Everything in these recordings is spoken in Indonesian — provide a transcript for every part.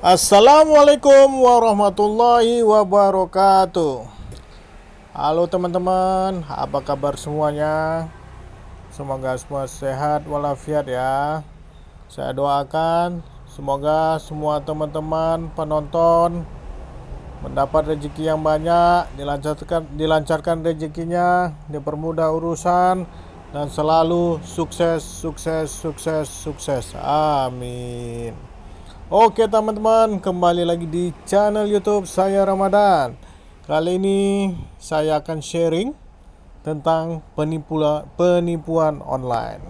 Assalamualaikum warahmatullahi wabarakatuh. Halo teman-teman, apa kabar semuanya? Semoga semua sehat walafiat ya. Saya doakan semoga semua teman-teman penonton Mendapat rezeki yang banyak, dilancarkan, dilancarkan rezekinya, dipermudah urusan Dan selalu sukses, sukses, sukses, sukses. Amin Oke teman-teman, kembali lagi di channel YouTube saya Ramadan. Kali ini saya akan sharing tentang penipuan penipuan online.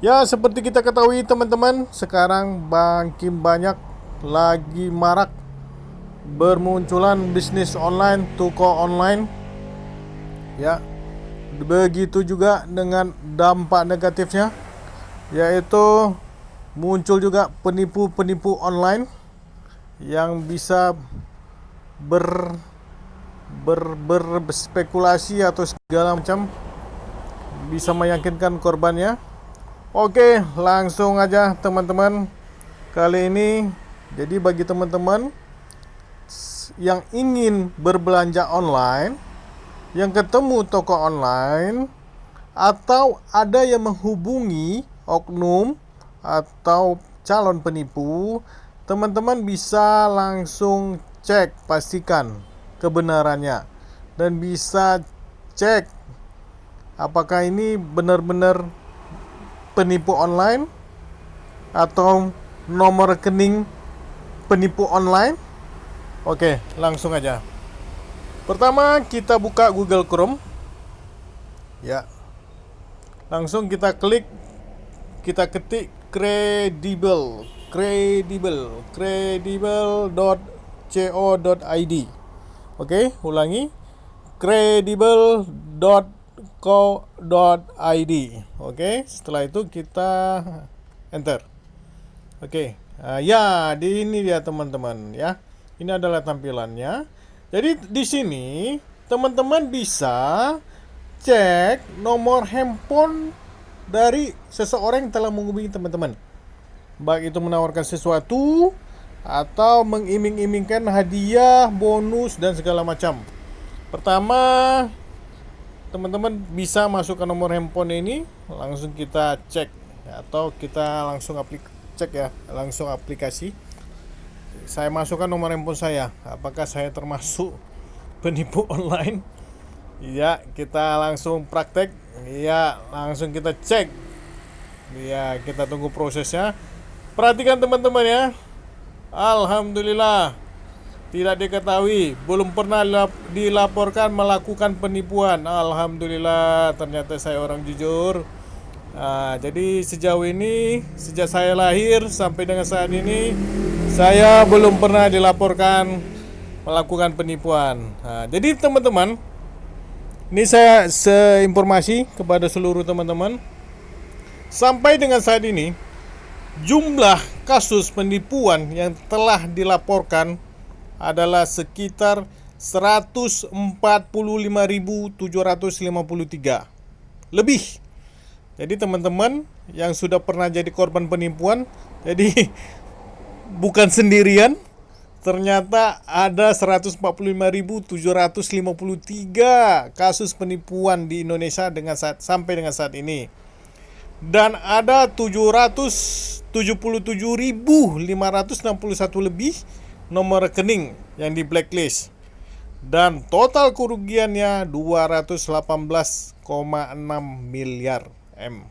Ya, seperti kita ketahui teman-teman, sekarang makin banyak lagi marak bermunculan bisnis online, toko online. Ya. Begitu juga dengan dampak negatifnya yaitu muncul juga penipu-penipu online yang bisa ber ber berspekulasi atau segala macam bisa meyakinkan korbannya. Oke, langsung aja teman-teman. Kali ini jadi bagi teman-teman yang ingin berbelanja online, yang ketemu toko online atau ada yang menghubungi oknum atau calon penipu, teman-teman bisa langsung cek pastikan kebenarannya dan bisa cek apakah ini benar-benar penipu online atau nomor rekening penipu online. Oke, langsung aja. Pertama, kita buka Google Chrome. Ya. Langsung kita klik kita ketik credible credible credible.co.id Oke, ulangi. credible.co.id Oke, setelah itu kita enter. Oke, uh, ya di ini dia teman-teman ya. Ini adalah tampilannya. Jadi di sini teman-teman bisa cek nomor handphone dari seseorang yang telah menghubungi teman-teman. Baik itu menawarkan sesuatu atau mengiming-imingkan hadiah, bonus dan segala macam. Pertama, teman-teman bisa masukkan nomor handphone ini, langsung kita cek atau kita langsung aplik cek ya, langsung aplikasi. Saya masukkan nomor handphone saya. Apakah saya termasuk penipu online? Ya, kita langsung praktek Iya, langsung kita cek. Iya, kita tunggu prosesnya. Perhatikan teman-teman ya. Alhamdulillah. Tidak diketahui, belum pernah dilaporkan melakukan penipuan. Alhamdulillah, ternyata saya orang jujur. Nah, jadi sejauh ini, sejak saya lahir sampai dengan saat ini, saya belum pernah dilaporkan melakukan penipuan. Nah, jadi teman-teman, ini saya seinformasi kepada seluruh teman-teman. Sampai dengan saat ini, jumlah kasus penipuan yang telah dilaporkan adalah sekitar 145.753 lebih. Jadi teman-teman yang sudah pernah jadi korban penipuan, jadi bukan sendirian, ternyata ada 145.753 kasus penipuan di Indonesia dengan saat, sampai dengan saat ini. Dan ada 777.561 lebih nomor rekening yang di blacklist. Dan total kerugiannya 218,6 miliar M.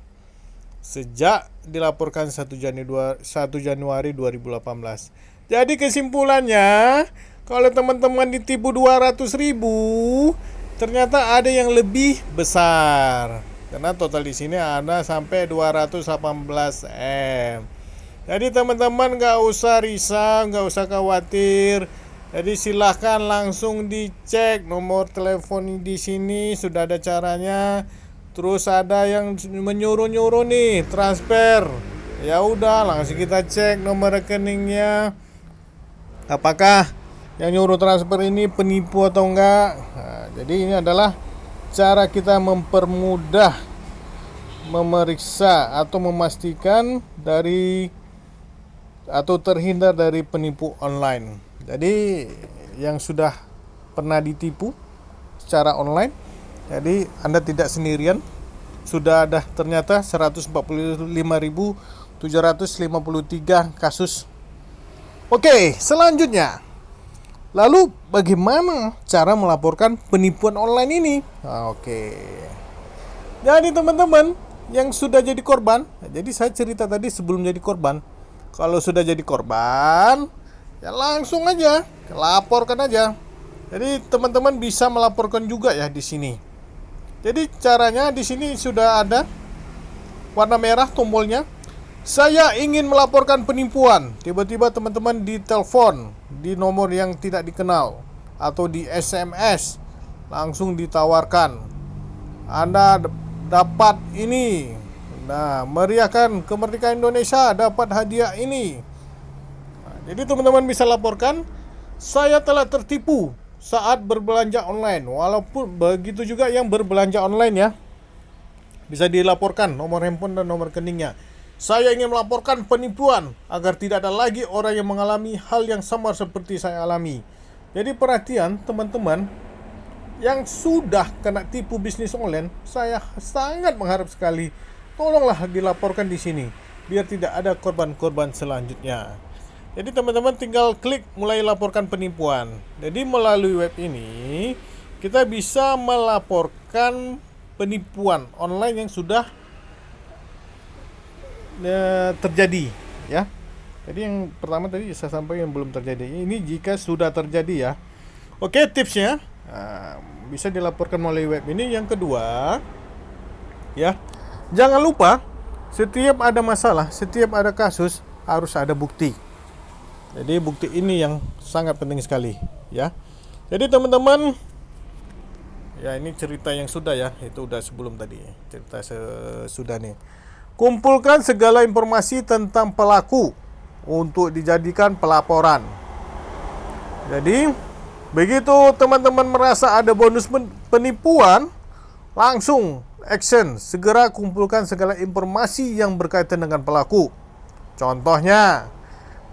Sejak dilaporkan 1 Januari 1 Januari 2018. Jadi kesimpulannya, kalau teman-teman ditipu 200 ribu, ternyata ada yang lebih besar. Karena total di sini ada sampai 218 M. Jadi teman-teman nggak usah risau, nggak usah khawatir. Jadi silahkan langsung dicek nomor telepon di sini sudah ada caranya. Terus ada yang menyuruh-nyuruh nih transfer. Ya udah langsung kita cek nomor rekeningnya apakah yang nyuruh transfer ini penipu atau enggak nah, jadi ini adalah cara kita mempermudah memeriksa atau memastikan dari atau terhindar dari penipu online. Jadi yang sudah pernah ditipu secara online, jadi Anda tidak sendirian. Sudah ada ternyata 145.753 kasus. Oke, selanjutnya. Lalu bagaimana cara melaporkan penipuan online ini? Oke. Jadi teman-teman yang sudah jadi korban, jadi saya cerita tadi sebelum jadi korban. Kalau sudah jadi korban, ya langsung aja laporkan aja. Jadi teman-teman bisa melaporkan juga ya di sini. Jadi caranya di sini sudah ada warna merah tombolnya. Saya ingin melaporkan penipuan. Tiba-tiba teman-teman ditelepon di nomor yang tidak dikenal atau di SMS langsung ditawarkan. Anda dapat ini. Nah, meriahkan kemerdekaan Indonesia dapat hadiah ini. Nah, jadi teman-teman bisa laporkan saya telah tertipu saat berbelanja online. Walaupun begitu juga yang berbelanja online ya. Bisa dilaporkan nomor handphone dan nomor rekeningnya. Saya ingin melaporkan penipuan agar tidak ada lagi orang yang mengalami hal yang sama seperti saya alami. Jadi perhatian teman-teman yang sudah kena tipu bisnis online, saya sangat mengharap sekali tolonglah dilaporkan di sini biar tidak ada korban-korban selanjutnya. Jadi teman-teman tinggal klik mulai laporkan penipuan. Jadi melalui web ini kita bisa melaporkan penipuan online yang sudah e, terjadi ya. Jadi yang pertama tadi saya sampaikan yang belum terjadi. Ini jika sudah terjadi ya. Oke, tipsnya nah, bisa dilaporkan melalui web ini. Yang kedua ya. Jangan lupa setiap ada masalah, setiap ada kasus harus ada bukti. Jadi bukti ini yang sangat penting sekali ya. Jadi teman-teman ya ini cerita yang sudah ya, itu udah sebelum tadi cerita sesudah nih. Kumpulkan segala informasi tentang pelaku untuk dijadikan pelaporan. Jadi begitu teman-teman merasa ada bonus penipuan, langsung action, segera kumpulkan segala informasi yang berkaitan dengan pelaku. Contohnya,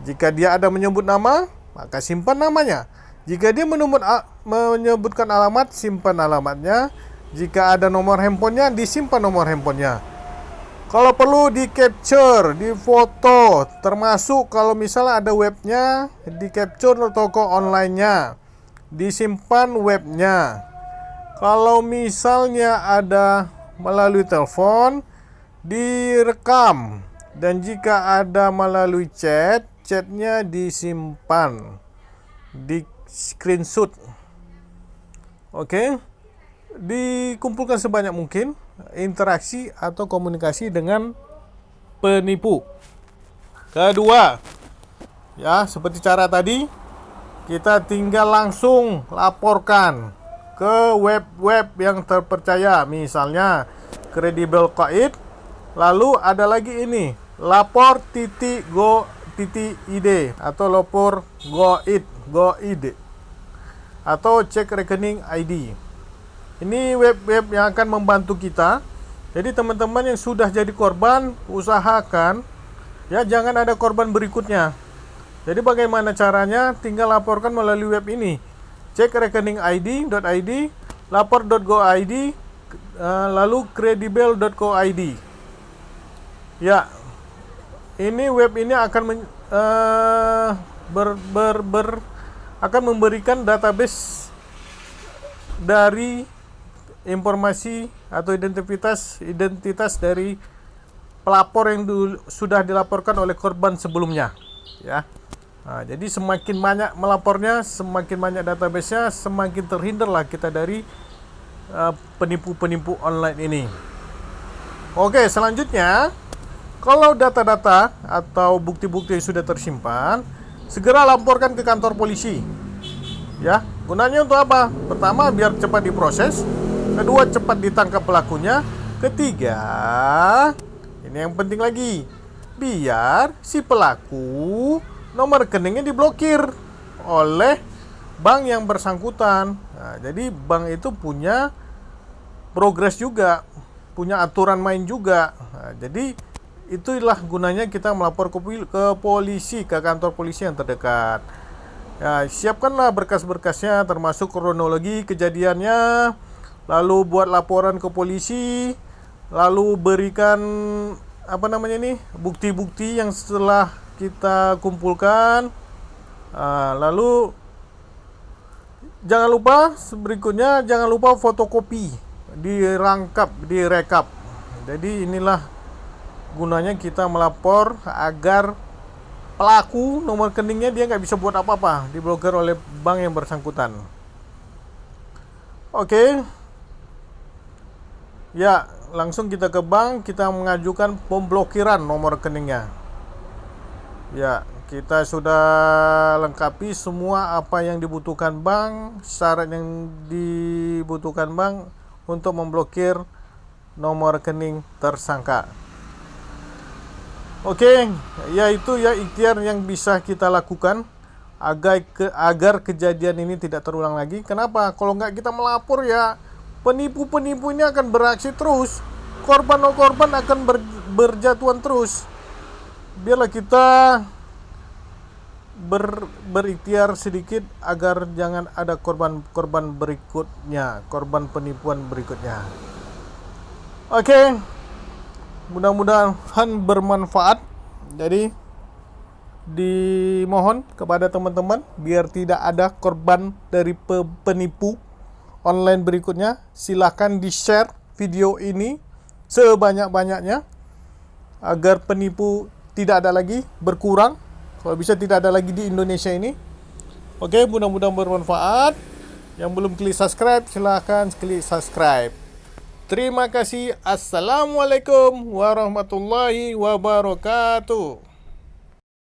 jika dia ada menyebut nama, maka simpan namanya. Jika dia menyebut, menyebutkan alamat, simpan alamatnya. Jika ada nomor handphonenya, disimpan nomor handphonenya. Kalau perlu di capture, di foto, termasuk kalau misalnya ada webnya, di capture toko online-nya, disimpan webnya. Kalau misalnya ada melalui telepon, direkam. Dan jika ada melalui chat, chatnya disimpan di screenshot oke okay? dikumpulkan sebanyak mungkin interaksi atau komunikasi dengan penipu kedua ya seperti cara tadi kita tinggal langsung laporkan ke web-web yang terpercaya misalnya kredibel Qaid lalu ada lagi ini lapor titik go .id atau lapor goid goid atau cek rekening ID. Ini web-web yang akan membantu kita. Jadi teman-teman yang sudah jadi korban, usahakan ya jangan ada korban berikutnya. Jadi bagaimana caranya? Tinggal laporkan melalui web ini. Cek rekening ID.id, lapor.go.id, eh, lalu credible.co.id. Ya, ini web ini akan men, uh, ber, ber, ber, akan memberikan database dari informasi atau identitas identitas dari pelapor yang dulu, sudah dilaporkan oleh korban sebelumnya ya nah, jadi semakin banyak melapornya semakin banyak databasenya semakin terhindarlah kita dari uh, penipu-penipu uh, online ini oke selanjutnya kalau data-data atau bukti-bukti yang sudah tersimpan, segera laporkan ke kantor polisi. Ya, gunanya untuk apa? Pertama, biar cepat diproses. Kedua, cepat ditangkap pelakunya. Ketiga, ini yang penting lagi, biar si pelaku nomor rekeningnya diblokir oleh bank yang bersangkutan. Nah, jadi bank itu punya progres juga, punya aturan main juga. Nah, jadi itulah gunanya kita melapor ke, polisi ke kantor polisi yang terdekat ya siapkanlah berkas-berkasnya termasuk kronologi kejadiannya lalu buat laporan ke polisi lalu berikan apa namanya nih bukti-bukti yang setelah kita kumpulkan uh, lalu jangan lupa berikutnya jangan lupa fotokopi dirangkap direkap jadi inilah gunanya kita melapor agar pelaku nomor rekeningnya dia nggak bisa buat apa-apa diblokir oleh bank yang bersangkutan oke okay. Ya langsung kita ke bank kita mengajukan pemblokiran nomor rekeningnya ya kita sudah lengkapi semua apa yang dibutuhkan bank syarat yang dibutuhkan bank untuk memblokir nomor rekening tersangka Oke, yaitu ya ikhtiar yang bisa kita lakukan agar ke, agar kejadian ini tidak terulang lagi. Kenapa? Kalau nggak kita melapor ya penipu-penipu ini akan beraksi terus. Korban-korban akan ber, berjatuhan terus. Biarlah kita ber, berikhtiar sedikit agar jangan ada korban-korban berikutnya, korban penipuan berikutnya. Oke. Okay mudah-mudahan bermanfaat jadi dimohon kepada teman-teman biar tidak ada korban dari penipu online berikutnya. Silahkan di share video ini sebanyak-banyaknya agar penipu tidak ada lagi berkurang. Kalau bisa tidak ada lagi di Indonesia ini. Oke mudah-mudahan bermanfaat. Yang belum klik subscribe silahkan klik subscribe. Terima kasih. Assalamualaikum warahmatullahi wabarakatuh.